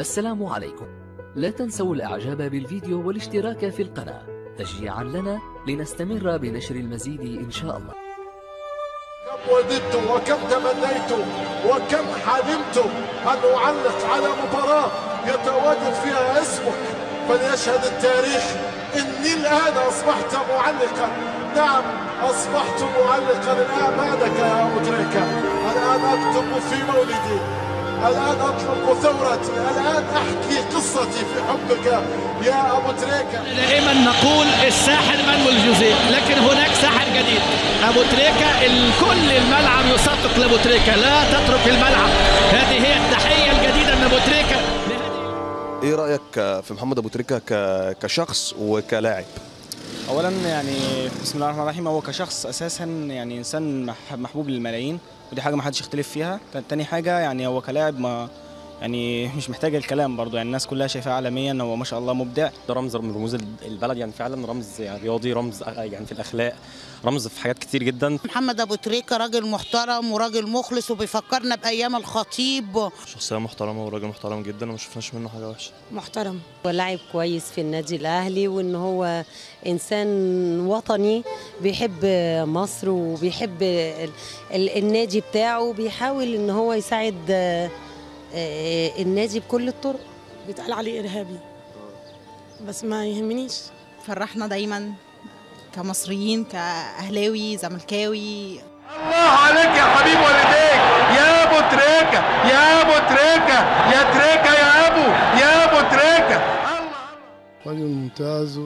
السلام عليكم. لا تنسوا الإعجاب بالفيديو والاشتراك في القناة. تشجيعا لنا لنستمر بنشر المزيد إن شاء الله. كم وددت وكم تمنيت وكم حلمت أن أعلق على مباراة يتواجد فيها اسمك. فليشهد التاريخ إني الآن أصبحت معلقا. نعم أصبحت معلقا. الآن بعدك يا أبو تريكة الآن أكتب في مولدي. الآن أطلق ثورتي الآن أحكي قصتي في حبك يا أبو تريكة. دائما نقول الساحر مانويل جوزيه لكن هناك ساحر جديد. أبو تريكا الكل الملعب يصفق لأبو تريكا لا تترك الملعب. هذه هي التحية الجديدة من أبو تريكا إيه رأيك في محمد أبو تريكة ك- كشخص وكلاعب؟ اولا يعني بسم الله الرحمن الرحيم هو كشخص أساسا يعني إنسان مح- محبوب للملايين ودي حاجة ما حدش يختلف فيها. تاني حاجة يعني هو كلاعب ما يعني مش محتاج الكلام برضو يعني الناس كلها شايفاه عالميا هو ما شاء الله مبدع. ده رمز من رموز البلد يعني فعلا رمز يعني رياضي رمز يعني في الأخلاق رمز في حاجات كتير جدا. محمد أبو تريكة راجل محترم وراجل مخلص وبيفكرنا بأيام الخطيب. شخصية محترمة وراجل محترم جدا وما شفناش منه حاجة وحشة. محترم. ولاعب كويس في النادي الأهلي وإن هو إنسان وطني بيحب مصر وبيحب ال- ال- النادي بتاعه بيحاول إن هو يساعد آه، آه، النادي بكل الطرق. بيتقال عليه إرهابي. بس ما يهمنيش. فرحنا دايما كمصريين كأهلاوي زملكاوي. الله عليك يا حبيب والديك. يا أبو تريكة يا أبو تريكة يا تريكة يا أبو يا أبو تريكة. رجل ممتاز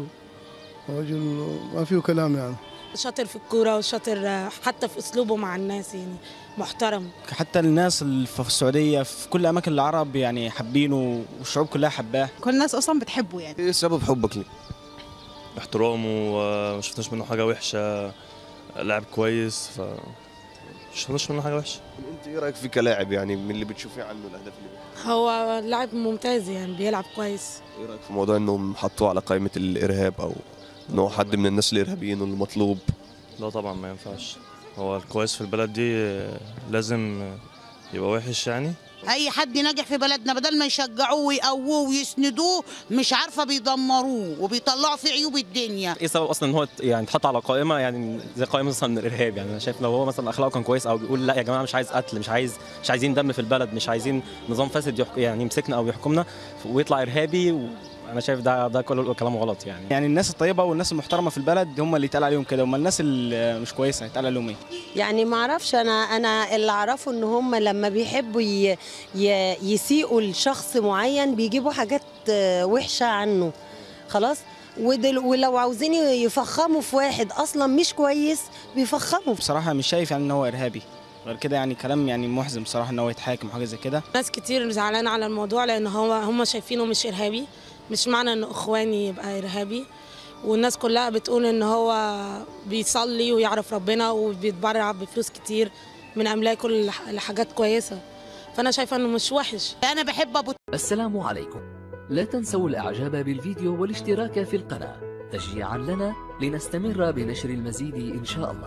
ورجل ما فيه كلام يعني. شاطر في الكورة وشاطر حتى في أسلوبه مع الناس يعني محترم. حتى الناس اللي في السعودية في كل أماكن العرب يعني حابينه والشعوب كلها حباه. كل الناس أصلا بتحبه يعني. إيه سبب حبك ليه؟ احترامه وما شفناش منه حاجة وحشة. لاعب كويس ف شفناش منه حاجة وحشة. أنت إيه رأيك فيه كلاعب يعني من اللي بتشوفيه عنه الأهداف اللي؟ هو لاعب ممتاز يعني بيلعب كويس. إيه رأيك في موضوع إنهم حطوه على قائمة الإرهاب أو ان هو حد من الناس الإرهابيين والمطلوب لا طبعا ما ينفعش. هو الكويس في البلد دي لازم يبقى وحش يعني. أي حد ناجح في بلدنا بدل ما يشجعوه ويقووه ويسندوه مش عارفة بيدمروه وبيطلعوا فيه عيوب الدنيا. إيه سبب أصلا إن هو يعني اتحط على قائمة؟ يعني زي قائمة مثلا من الإرهاب يعني أنا شايف لو هو مثلا أخلاقه كان كويس أو بيقول لأ يا جماعة مش عايز قتل مش عايز مش عايزين دم في البلد مش عايزين نظام فاسد يعني يمسكنا أو يحكمنا ويطلع إرهابي وأنا شايف ده ده كله كلام غلط يعني. يعني الناس الطيبة والناس المحترمة في البلد هم اللي يتقال عليهم كده هم الناس اللي مش كويسة يتقال عليهم إيه؟ يعني ما أعرفش أنا أنا اللي أعرفه إن هم لما بيحبوا ي- ي- يسيئوا لشخص معين بيجيبوا حاجات آه، وحشة عنه. خلاص؟ ودل ولو عاوزين يفخموا في واحد أصلا مش كويس بيفخموا. بصراحة مش شايف يعني إن هو إرهابي. غير كده يعني كلام يعني محزن بصراحة إن هو يتحاكم حاجة زي كده. ناس كتير زعلانة على الموضوع لأن هو هم شايفينه مش إرهابي. مش معنى ان إخواني يبقى إرهابي. والناس كلها بتقول إن هو بيصلي ويعرف ربنا وبيتبرع بفلوس كتير من أملاكه لح- لحاجات كويسة. فأنا شايفة إنه مش وحش. أنا بحب أبو السلام عليكم. لا تنسوا الإعجاب بالفيديو والاشتراك في القناة. تشجيعا لنا لنستمر بنشر المزيد إن شاء الله.